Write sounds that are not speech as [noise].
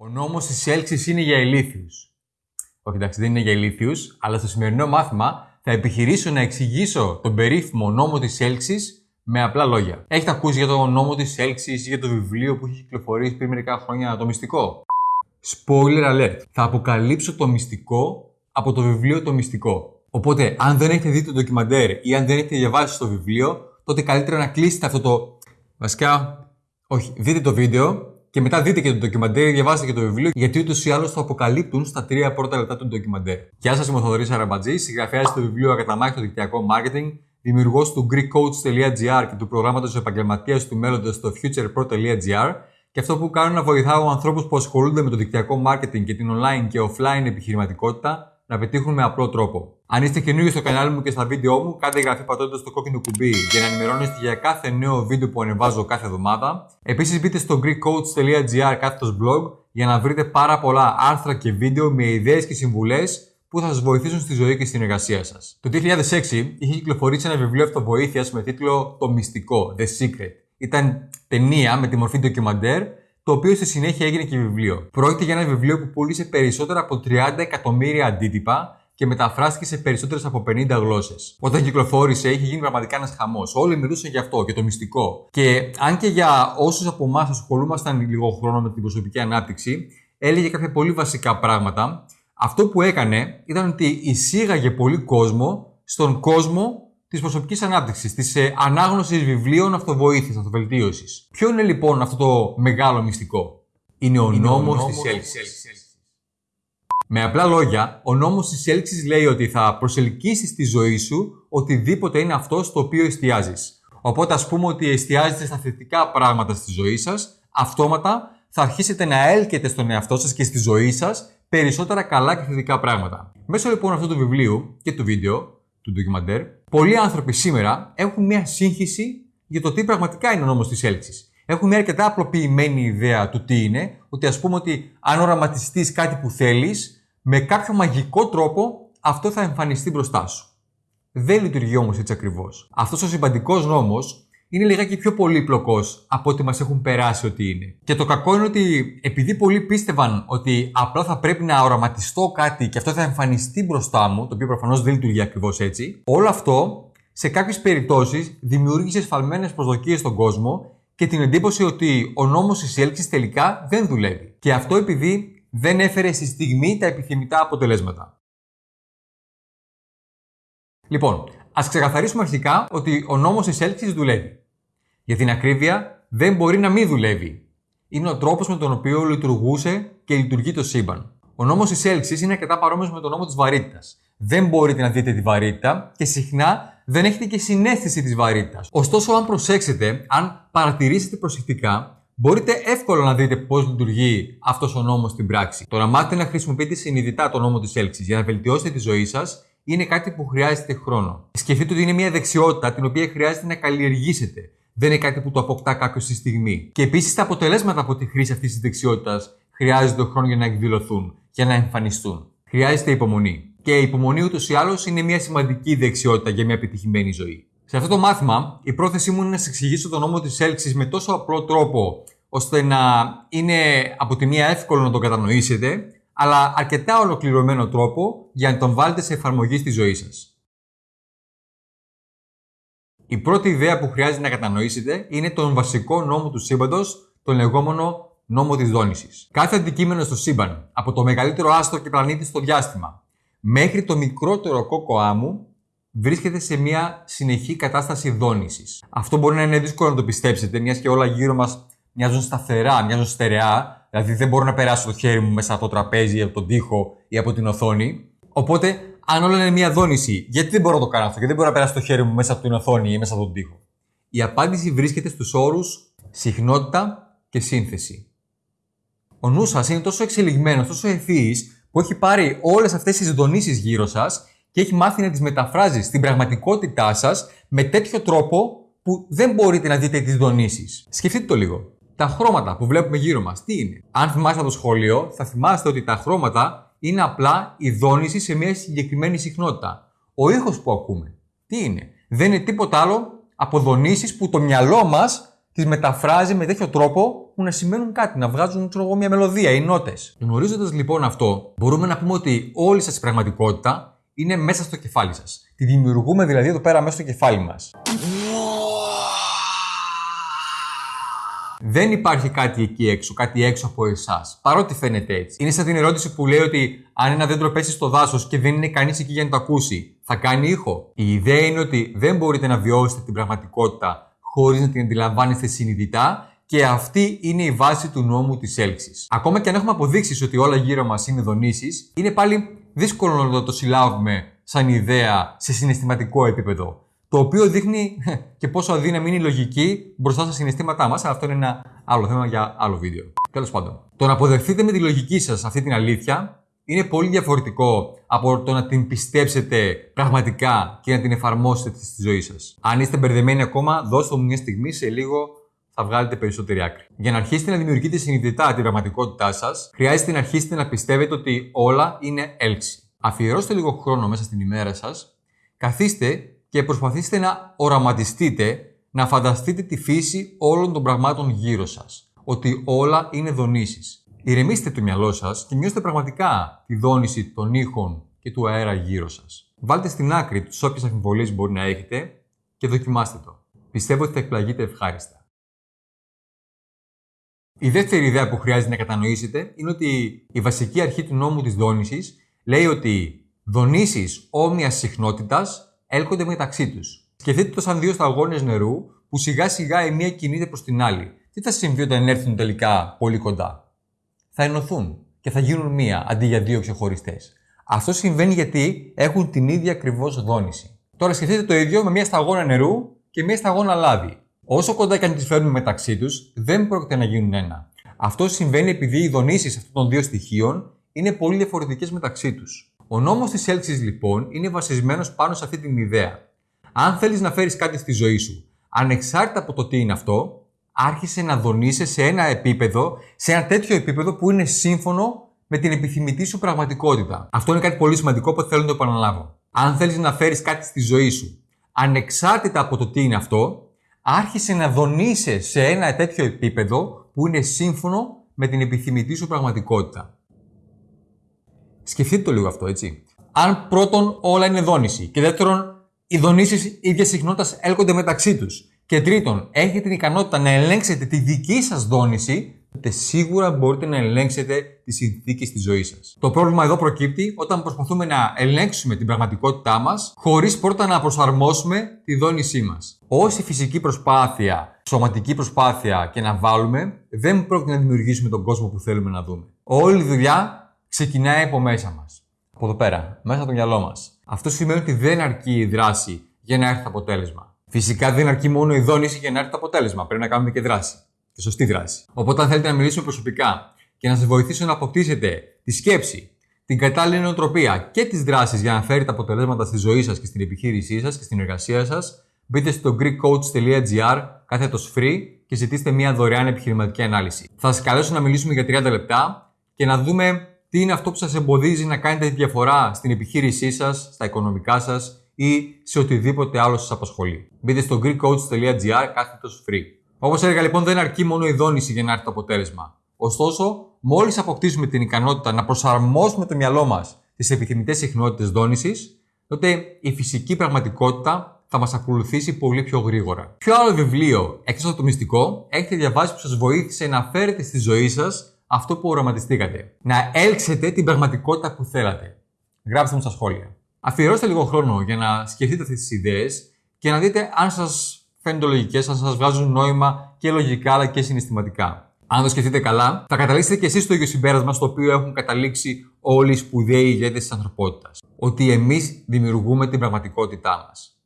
Ο νόμος της έλξης είναι για ηλίθιους. Όχι εντάξει, δεν είναι για ηλίθιους, αλλά στο σημερινό μάθημα θα επιχειρήσω να εξηγήσω τον περίφημο νόμο της έλξης με απλά λόγια. Έχετε ακούσει για τον νόμο της έλξης ή για το βιβλίο που έχει κυκλοφορήσει πριν μερικά χρόνια το μυστικό; Spoiler alert. Θα αποκαλύψω το μυστικό από το βιβλίο το μυστικό. Οπότε, αν δεν έχετε δει το ντοκιμαντέρ ή αν δεν έχετε διαβάσει το βιβλίο, τότε καλύτερα να κλείσετε αυτό το. Βασικά, όχι, δείτε το βίντεο και μετά δείτε και το ντοκιμαντέρ, διαβάστε και το βιβλίο, γιατί ούτως ή άλλως το αποκαλύπτουν στα τρία πρώτα λεπτά του ντοκιμαντέρ. Γεια σας, είμαι ο Θοδωρής Αραμπατζή, συγγραφέας του βιβλίου Ακαταμάχη στο δικτυακό marketing, δημιουργός του GreekCoach.gr και του προγράμματος επαγγελματίας του μέλλοντος στο futurepro.gr. Και αυτό που κάνω είναι να βοηθάω ανθρώπους που ασχολούνται με το δικτυακό marketing και την online και offline επιχειρηματικότητα να πετύχουν με απλό τρόπο. Αν είστε καινούργιοι στο κανάλι μου και στα βίντεο μου, κάντε εγγραφή πατώντας το κόκκινο κουμπί για να ενημερώνεστε για κάθε νέο βίντεο που ανεβάζω κάθε εβδομάδα. Επίσης, μπείτε στο greekcoach.gr κάθετος blog για να βρείτε πάρα πολλά άρθρα και βίντεο με ιδέες και συμβουλές που θα σας βοηθήσουν στη ζωή και στην εργασία σας. Το 2006 είχε κυκλοφορήσει ένα βιβλίο αυτοβοήθειας με τίτλο Το Μυστικό, The Secret. Ήταν ταινία με τη μορφή ντοκιμαντέρ το οποίο στη συνέχεια έγινε και βιβλίο. Πρόκειται για ένα βιβλίο που πούλησε περισσότερα από 30 εκατομμύρια αντίτυπα και μεταφράστηκε σε περισσότερες από 50 γλώσσες. Όταν κυκλοφόρησε, είχε γίνει πραγματικά ένας χαμός. Όλοι μιλούσαν για αυτό και το μυστικό. Και αν και για όσους από εμάς ασχολούμασταν λίγο χρόνο με την προσωπική ανάπτυξη, έλεγε κάποια πολύ βασικά πράγματα. Αυτό που έκανε ήταν ότι εισήγαγε πολύ κόσμο στον κόσμο της προσωπικής ανάπτυξης, της ε, ανάγνωσης βιβλίων αυτοβοήθειας, αυτοβελτίωσης. Ποιο είναι λοιπόν αυτό το μεγάλο μυστικό, Είναι ο νόμος της έλξης. Με απλά λόγια, ο νόμος της έλξης λέει ότι θα προσελκύσεις στη ζωή σου οτιδήποτε είναι αυτό στο οποίο εστιάζεις. Οπότε, ας πούμε ότι εστιάζετε στα θετικά πράγματα στη ζωή σας, αυτόματα θα αρχίσετε να έλκετε στον εαυτό σας και στη ζωή σας περισσότερα καλά και θετικά πράγματα. Μέσω λοιπόν αυτού του βιβλίου και του βίντεο, του ντοκιμαντέρ, πολλοί άνθρωποι σήμερα έχουν μια σύγχυση για το τι πραγματικά είναι ο νόμος της έλξης. Έχουν μια αρκετά απλοποιημένη ιδέα του τι είναι, ότι ας πούμε ότι αν οραματιστείς κάτι που θέλεις, με κάποιο μαγικό τρόπο αυτό θα εμφανιστεί μπροστά σου. Δεν λειτουργεί όμως έτσι ακριβώς. Αυτός ο συμπαντικός νόμος είναι λιγάκι πιο πολύπλοκος από ό,τι μας έχουν περάσει ότι είναι. Και το κακό είναι ότι επειδή πολλοί πίστευαν ότι απλά θα πρέπει να οραματιστώ κάτι και αυτό θα εμφανιστεί μπροστά μου, το οποίο προφανώς δεν λειτουργεί ακριβώς έτσι, όλο αυτό σε κάποιες περιπτώσεις δημιούργησε σφαλμένες προσδοκίες στον κόσμο και την εντύπωση ότι ο νόμος της έλξης τελικά δεν δουλεύει. Και αυτό επειδή δεν έφερε στη στιγμή τα επιθυμητά αποτελέσματα. Λοιπόν, ας ξεκαθαρίσουμε αρχικά ότι ο νόμος της έλξης δουλεύει. Για την ακρίβεια, δεν μπορεί να μην δουλεύει. Είναι ο τρόπος με τον οποίο λειτουργούσε και λειτουργεί το σύμπαν. Ο νόμος της έλξης είναι αρκετά παρόμοιος με τον νόμο της βαρύτητας. Δεν μπορείτε να δείτε τη βαρύτητα και συχνά δεν έχετε και συνέστηση της βαρύτητας. Ωστόσο, αν προσέξετε, αν παρατηρήσετε προσεκτικά, μπορείτε εύκολα να δείτε πώς λειτουργεί αυτός ο νόμος στην πράξη. Το να μάθετε να χρησιμοποιείτε συνειδητά τον νόμο της έλξης για να βελτιώσετε τη ζωή σας είναι κάτι που χρειάζεται χρόνο. Σκεφτείτε ότι είναι μια δεξιότητα την οποία χρειάζεται να καλλιεργήσετε δεν είναι κάτι που το αποκτά κάποιος στη στιγμή. Και επίσης τα αποτελέσματα από τη χρήση αυτής της δεξιότητας χρειάζεται χρόνο για να εκδηλωθούν, για να εμφανιστούν. Χρειάζεται υπομονή. Και η υπομονή ούτως ή άλλως είναι μια σημαντική δεξιότητα για μια επιτυχημένη ζωή. Σε αυτό το μάθημα, η πρόθεσή μου είναι να σας εξηγήσω τον νόμο της έλξης με τόσο απλό τρόπο, ώστε να είναι από τη μία εύκολο να τον κατανοήσετε, αλλά αρκετά ολοκληρωμένο τρόπο για να τον βάλετε σε εφαρμογή στη ζωή σας. Η πρώτη ιδέα που χρειάζεται να κατανοήσετε είναι τον βασικό νόμο του σύμπαντος, τον λεγόμενο νόμο της δόνησης. Κάθε αντικείμενο στο σύμπαν, από το μεγαλύτερο άστρο και πλανήτη στο διάστημα, μέχρι το μικρότερο κόκο άμμου, βρίσκεται σε μια συνεχή κατάσταση δόνησης. Αυτό μπορεί να είναι δύσκολο να το πιστέψετε, μιας και όλα γύρω μας μοιάζουν σταθερά, μοιάζουν στερεά, δηλαδή δεν μπορώ να περάσω το χέρι μου μέσα από το τραπέζι, από τον τοίχο ή από την οθόνη. Οπότε αν όλα είναι μία δόνηση, γιατί δεν μπορώ να το κάνω αυτό, γιατί δεν μπορώ να περάσω το χέρι μου μέσα από την οθόνη ή μέσα από τον τοίχο; Η απάντηση βρίσκεται στους όρους συχνότητα και σύνθεση. Ο νους σας είναι τόσο εξελιγμένος, τόσο ευθύ, που έχει πάρει όλες αυτές τις δονήσει γύρω σας και έχει μάθει να τις μεταφράζεις στην πραγματικότητά σας με τέτοιο τρόπο που δεν μπορείτε να δείτε τις δονήσει. Σκεφτείτε το λίγο. Τα χρώματα που βλέπουμε γύρω μας, τι είναι; Αν θυμάστε το σχολείο, θα θυμάστε ότι τα χρώματα είναι απλά η δόνηση σε μια συγκεκριμένη συχνότητα. Ο ήχος που ακούμε, τι είναι; Δεν είναι τίποτα άλλο από δονήσεις που το μυαλό μας τις μεταφράζει με τέτοιο τρόπο που να σημαίνουν κάτι, να βγάζουν ξέρω εγώ, μια μελωδία ή νότες. Γνωρίζοντας λοιπόν αυτό, μπορούμε να πούμε ότι όλη σας η πραγματικότητα είναι μέσα στο κεφάλι σας. Τη δημιουργούμε δηλαδή εδώ πέρα μέσα στο κεφάλι μας. Δεν υπάρχει κάτι εκεί έξω, κάτι έξω από εσάς. Παρότι φαίνεται έτσι. Είναι σαν την ερώτηση που λέει ότι αν ένα δέντρο πέσει στο δάσος και δεν είναι κανείς εκεί για να το ακούσει, θα κάνει ήχο. Η ιδέα είναι ότι δεν μπορείτε να βιώσετε την πραγματικότητα χωρίς να την αντιλαμβάνεστε συνειδητά και αυτή είναι η βάση του νόμου της έλξης. Ακόμα και αν έχουμε αποδείξει ότι όλα γύρω μας είναι δονήσεις, είναι πάλι δύσκολο να το συλλάβουμε σαν ιδέα σε συναισθηματικό επίπεδο. Το οποίο δείχνει [laughs] και πόσο αδύναμη είναι η λογική μπροστά στα συναισθήματά μας, αλλά αυτό είναι ένα άλλο θέμα για άλλο βίντεο. Τέλος πάντων, το να αποδεχτείτε με τη λογική σας αυτή την αλήθεια είναι πολύ διαφορετικό από το να την πιστέψετε πραγματικά και να την εφαρμόσετε στη ζωή σας. Αν είστε μπερδεμένοι ακόμα, δώστε μου μια στιγμή, σε λίγο θα βγάλετε περισσότερη άκρη. Για να αρχίσετε να δημιουργείτε συνειδητά την πραγματικότητά σας, χρειάζεται να αρχίσετε να πιστεύετε ότι όλα είναι έλξη. Αφιερώστε λίγο χρόνο μέσα στην ημέρα σας, καθίστε και προσπαθήστε να οραματιστείτε, να φανταστείτε τη φύση όλων των πραγμάτων γύρω σας. Ότι όλα είναι δονήσεις. Ηρεμήστε το μυαλό σας και νιώστε πραγματικά τη δόνηση των ήχων και του αέρα γύρω σας. Βάλτε στην άκρη τις όποιες αμφιβολίες μπορεί να έχετε και δοκιμάστε το. Πιστεύω ότι θα εκπλαγείτε ευχάριστα. Η δεύτερη ιδέα που χρειάζεται να κατανοήσετε είναι ότι η βασική αρχή του νόμου της δόνησης λέει ότι δονήσεις όμοιας συχνότητας έλκονται μεταξύ τους. Σκεφτείτε το σαν δύο σταγόνες νερού που σιγά σιγά η μία κινείται προς την άλλη. Τι θα συμβεί όταν έρθουν τελικά πολύ κοντά; Θα ενωθούν και θα γίνουν μία αντί για δύο ξεχωριστές. Αυτό συμβαίνει γιατί έχουν την ίδια ακριβώς δόνηση. Τώρα σκεφτείτε το ίδιο με μία σταγόνα νερού και μία σταγόνα λάδι. Όσο κοντά και αν τις φέρνουμε μεταξύ τους, δεν πρόκειται να γίνουν ένα. Αυτό συμβαίνει επειδή οι δονήσεις αυτών των δύο στοιχείων είναι πολύ διαφορετικές μεταξύ τους. Ο νόμος της έλξης λοιπόν είναι βασισμένος πάνω σε αυτή την ιδέα. Αν θέλεις να φέρεις κάτι στη ζωή σου, ανεξάρτητα από το τι είναι αυτό, άρχισε να δονείσαι σε ένα επίπεδο, σε ένα τέτοιο επίπεδο που είναι σύμφωνο με την επιθυμητή σου πραγματικότητα. Αυτό είναι κάτι πολύ σημαντικό που θέλω να το επαναλάβω. Αν θέλεις να φέρεις κάτι στη ζωή σου, ανεξάρτητα από το τι είναι αυτό, άρχισε να δονείσαι σε ένα τέτοιο επίπεδο που είναι σύμφωνο με την επιθυμητή σου πραγματικότητα. Σκεφτείτε το λίγο αυτό, έτσι. Αν πρώτον όλα είναι δόνηση και δεύτερον οι δονήσεις ίδια συχνότητας έλκονται μεταξύ τους. Και τρίτον, έχετε την ικανότητα να ελέγξετε τη δική σας δόνηση, τότε σίγουρα μπορείτε να ελέγξετε τις συνθήκες της ζωής σας. Το πρόβλημα εδώ προκύπτει όταν προσπαθούμε να ελέγξουμε την πραγματικότητά μας, χωρίς πρώτα να προσαρμόσουμε τη δόνησή μας. Όση φυσική προσπάθεια, σωματική προσπάθεια και να βάλουμε, δεν πρόκειται να δημιουργήσουμε τον κόσμο που θέλουμε να δούμε. Όλη η δουλειά ξεκινάει από μέσα μας. Από εδώ πέρα, μέσα από το μυαλό μας. Αυτό σημαίνει ότι δεν αρκεί η δράση για να έρθει το αποτέλεσμα. Φυσικά δεν αρκεί μόνο η δόνηση για να έρθει το αποτέλεσμα. Πρέπει να κάνουμε και δράση. Και σωστή δράση. Οπότε, αν θέλετε να μιλήσουμε προσωπικά και να σας βοηθήσω να αποκτήσετε τη σκέψη, την κατάλληλη νοοτροπία και τις δράσεις για να φέρετε αποτελέσματα στη ζωή σας και στην επιχείρησή σας και στην εργασία σας, μπείτε στο greekcoach.gr κάθετο free και ζητήστε μια δωρεάν επιχειρηματική ανάλυση. Θα σας καλέσω να μιλήσουμε για 30 λεπτά και να δούμε τι είναι αυτό που σας εμποδίζει να κάνετε τη διαφορά στην επιχείρησή σας, στα οικονομικά σας ή σε οτιδήποτε άλλο σας απασχολεί. Μπείτε στο greekcoach.gr κάθετος free. Όπως έλεγα λοιπόν δεν αρκεί μόνο η δόνηση για να έρθει το αποτέλεσμα. Ωστόσο, μόλις αποκτήσουμε την ικανότητα να προσαρμόσουμε το μυαλό μας στις επιθυμητές συχνότητες δόνησης, τότε η φυσική πραγματικότητα θα μας ακολουθήσει πολύ πιο γρήγορα. Ποιο άλλο βιβλίο, εκτός από το μυστικό, έχετε διαβάσει που σας βοήθησε να φέρετε στη ζωή σας αυτό που οραματιστήκατε. Να έλξετε την πραγματικότητα που θέλατε. Γράψτε μου στα σχόλια. Αφιερώστε λίγο χρόνο για να σκεφτείτε αυτές τις ιδέες και να δείτε αν σας φαίνονται λογικές, αν σας βγάζουν νόημα και λογικά αλλά και συναισθηματικά. Αν το σκεφτείτε καλά, θα καταλήξετε και εσείς στο ίδιο συμπέρασμα στο οποίο έχουν καταλήξει όλοι οι σπουδαίοι ηγέτες της ανθρωπότητας. Ότι εμείς δημιουργούμε την πραγματικότητά μας.